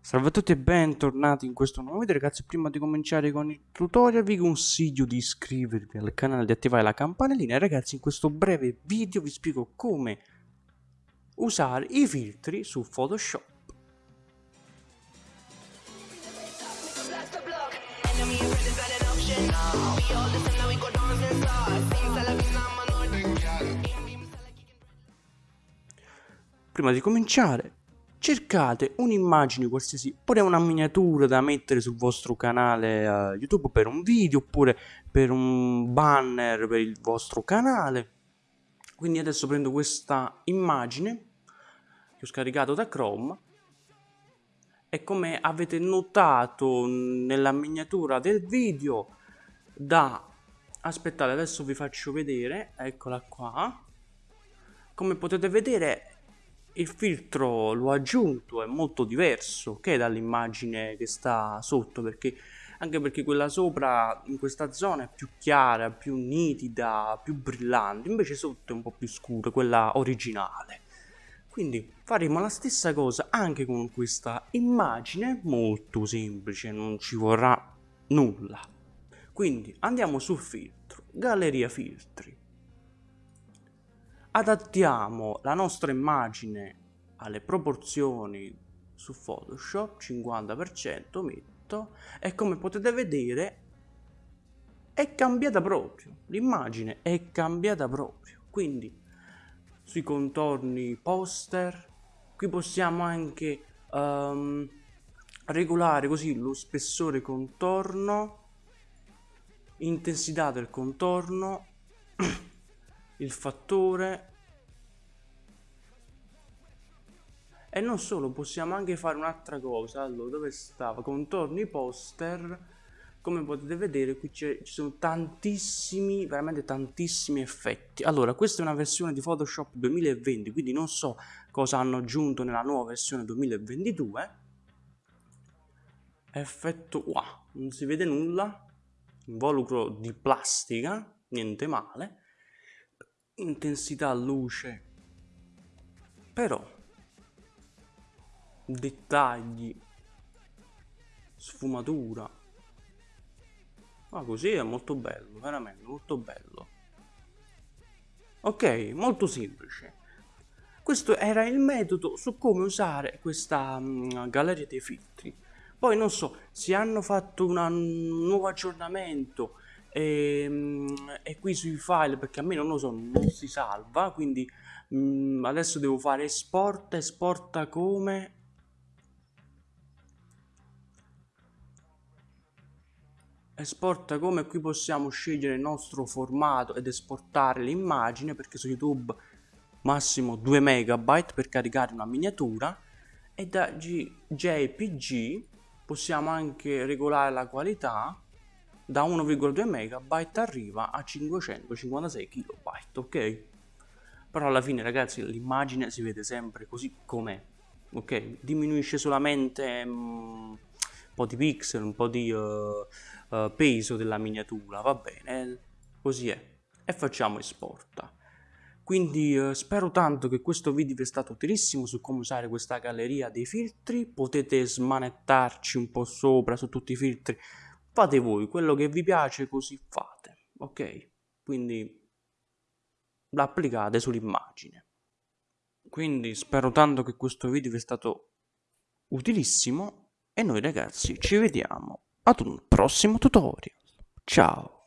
Salve a tutti e bentornati in questo nuovo video ragazzi. Prima di cominciare con il tutorial vi consiglio di iscrivervi al canale e di attivare la campanellina. E ragazzi in questo breve video vi spiego come usare i filtri su Photoshop. Prima di cominciare cercate un'immagine qualsiasi, oppure una miniatura da mettere sul vostro canale uh, YouTube per un video, oppure per un banner per il vostro canale. Quindi adesso prendo questa immagine che ho scaricato da Chrome e come avete notato nella miniatura del video da aspettate adesso vi faccio vedere eccola qua come potete vedere il filtro l'ho aggiunto è molto diverso che dall'immagine che sta sotto perché anche perché quella sopra in questa zona è più chiara, più nitida, più brillante, invece sotto è un po' più scura, quella originale. Quindi faremo la stessa cosa anche con questa immagine, molto semplice, non ci vorrà nulla. Quindi andiamo su filtro, galleria filtri, adattiamo la nostra immagine alle proporzioni su Photoshop 50% metto e come potete vedere è cambiata proprio l'immagine è cambiata proprio. Quindi sui contorni poster qui possiamo anche um, regolare così lo spessore contorno intensità del contorno il fattore. E non solo possiamo anche fare un'altra cosa. Allora dove stava? Contorni poster. Come potete vedere qui ci sono tantissimi veramente tantissimi effetti. Allora questa è una versione di photoshop 2020 quindi non so cosa hanno aggiunto nella nuova versione 2022 effetto wow non si vede nulla. Involucro di plastica niente male intensità luce. Però dettagli sfumatura. Ma così è molto bello veramente molto bello. Ok molto semplice. Questo era il metodo su come usare questa um, galleria dei filtri. Poi non so se hanno fatto un nuovo aggiornamento e, ehm, e, qui sui file perché a me non lo so non si salva quindi mh, mm, adesso devo fare esporta esporta come? Esporta come qui possiamo scegliere il nostro formato ed esportare l'immagine perché su youtube massimo 2 megabyte per caricare una miniatura e da G jpg possiamo anche regolare la qualità da 1,2 megabyte arriva a 556 kilobyte ok? Però alla fine ragazzi l'immagine si vede sempre così com'è ok? Diminuisce solamente um, un po' di pixel un po' di uh, uh, peso della miniatura va bene? Così è. E facciamo esporta. Quindi uh, spero tanto che questo video vi sia stato utilissimo su come usare questa galleria dei filtri. Potete smanettarci un po' sopra su tutti i filtri fate voi quello che vi piace così fate ok? Quindi l'applicate sull'immagine. Quindi spero tanto che questo video vi sia stato utilissimo e noi ragazzi ci vediamo ad un prossimo tutorial. Ciao